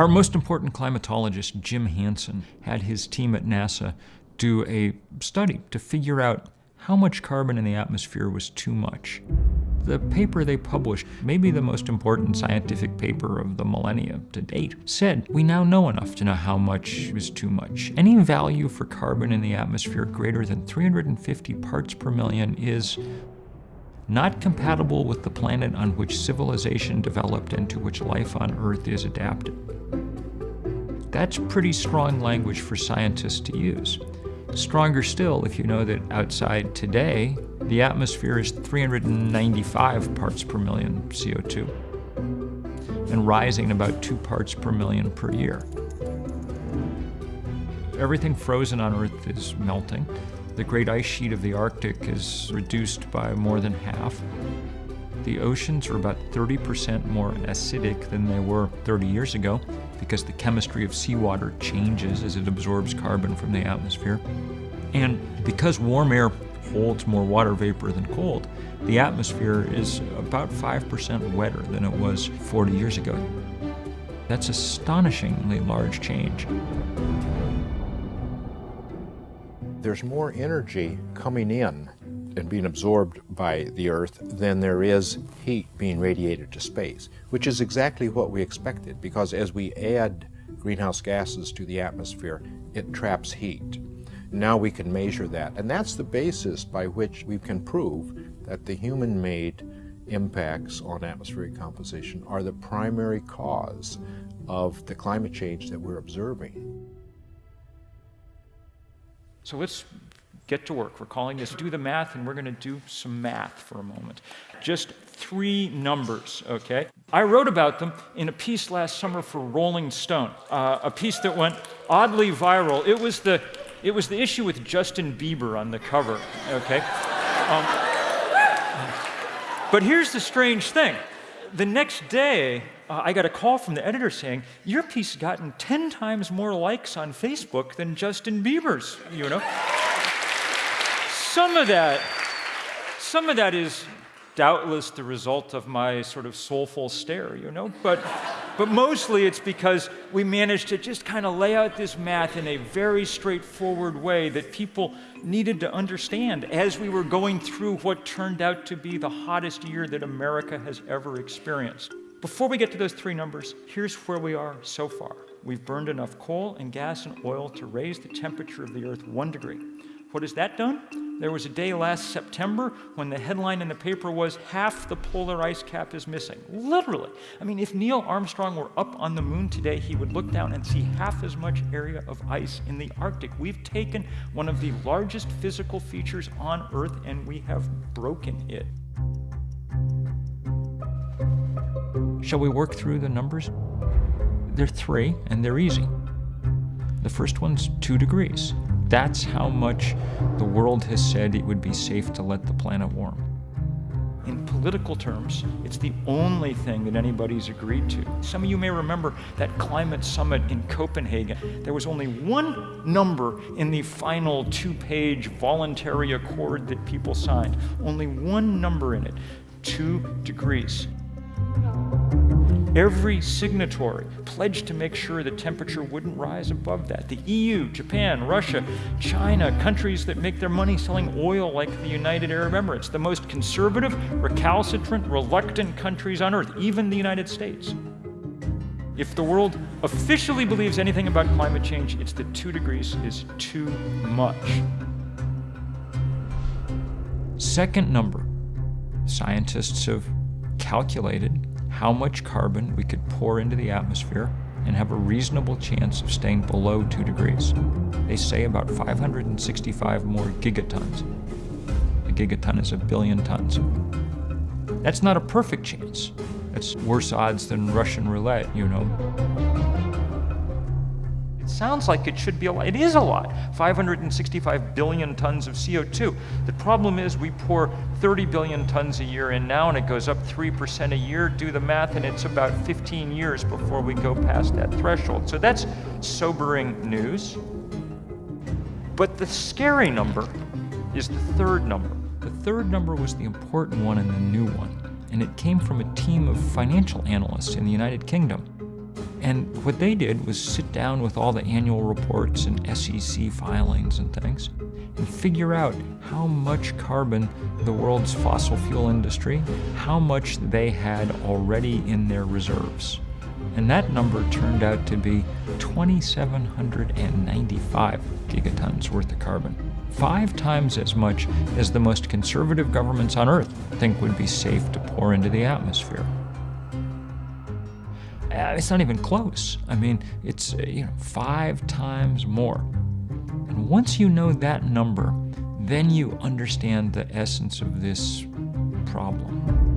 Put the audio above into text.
Our most important climatologist, Jim Hansen, had his team at NASA do a study to figure out how much carbon in the atmosphere was too much. The paper they published, maybe the most important scientific paper of the millennia to date, said we now know enough to know how much is too much. Any value for carbon in the atmosphere greater than 350 parts per million is not compatible with the planet on which civilization developed and to which life on Earth is adapted. That's pretty strong language for scientists to use. Stronger still if you know that outside today, the atmosphere is 395 parts per million CO2 and rising about two parts per million per year. Everything frozen on Earth is melting. The great ice sheet of the Arctic is reduced by more than half. The oceans are about 30% more acidic than they were 30 years ago because the chemistry of seawater changes as it absorbs carbon from the atmosphere. And because warm air holds more water vapor than cold, the atmosphere is about 5% wetter than it was 40 years ago. That's astonishingly large change. There's more energy coming in and being absorbed by the Earth than there is heat being radiated to space, which is exactly what we expected because as we add greenhouse gases to the atmosphere, it traps heat. Now we can measure that, and that's the basis by which we can prove that the human-made impacts on atmospheric composition are the primary cause of the climate change that we're observing. So let's get to work. We're calling this Do the Math, and we're going to do some math for a moment. Just three numbers, okay? I wrote about them in a piece last summer for Rolling Stone, uh, a piece that went oddly viral. It was the it was the issue with Justin Bieber on the cover, okay? Um, but here's the strange thing. The next day, uh, I got a call from the editor saying, Your piece has gotten 10 times more likes on Facebook than Justin Bieber's, you know? some of that, some of that is doubtless the result of my sort of soulful stare, you know? But, but mostly it's because we managed to just kind of lay out this math in a very straightforward way that people needed to understand as we were going through what turned out to be the hottest year that America has ever experienced. Before we get to those three numbers, here's where we are so far. We've burned enough coal and gas and oil to raise the temperature of the Earth one degree. What has that done? There was a day last September when the headline in the paper was half the polar ice cap is missing. Literally. I mean, if Neil Armstrong were up on the moon today, he would look down and see half as much area of ice in the Arctic. We've taken one of the largest physical features on Earth and we have broken it. Shall we work through the numbers? They're three, and they're easy. The first one's two degrees. That's how much the world has said it would be safe to let the planet warm. In political terms, it's the only thing that anybody's agreed to. Some of you may remember that climate summit in Copenhagen. There was only one number in the final two-page voluntary accord that people signed. Only one number in it, two degrees. Every signatory pledged to make sure the temperature wouldn't rise above that. The EU, Japan, Russia, China, countries that make their money selling oil like the United Arab Emirates, the most conservative, recalcitrant, reluctant countries on earth, even the United States. If the world officially believes anything about climate change, it's that two degrees is too much. Second number, scientists have calculated how much carbon we could pour into the atmosphere and have a reasonable chance of staying below 2 degrees. They say about 565 more gigatons. A gigaton is a billion tons. That's not a perfect chance. That's worse odds than Russian roulette, you know sounds like it should be a lot. It is a lot, 565 billion tons of CO2. The problem is we pour 30 billion tons a year in now and it goes up 3% a year. Do the math and it's about 15 years before we go past that threshold. So that's sobering news. But the scary number is the third number. The third number was the important one and the new one, and it came from a team of financial analysts in the United Kingdom. And what they did was sit down with all the annual reports and SEC filings and things and figure out how much carbon the world's fossil fuel industry, how much they had already in their reserves. And that number turned out to be 2,795 gigatons worth of carbon. Five times as much as the most conservative governments on Earth think would be safe to pour into the atmosphere. Uh, it's not even close. I mean, it's uh, you know five times more. And once you know that number, then you understand the essence of this problem.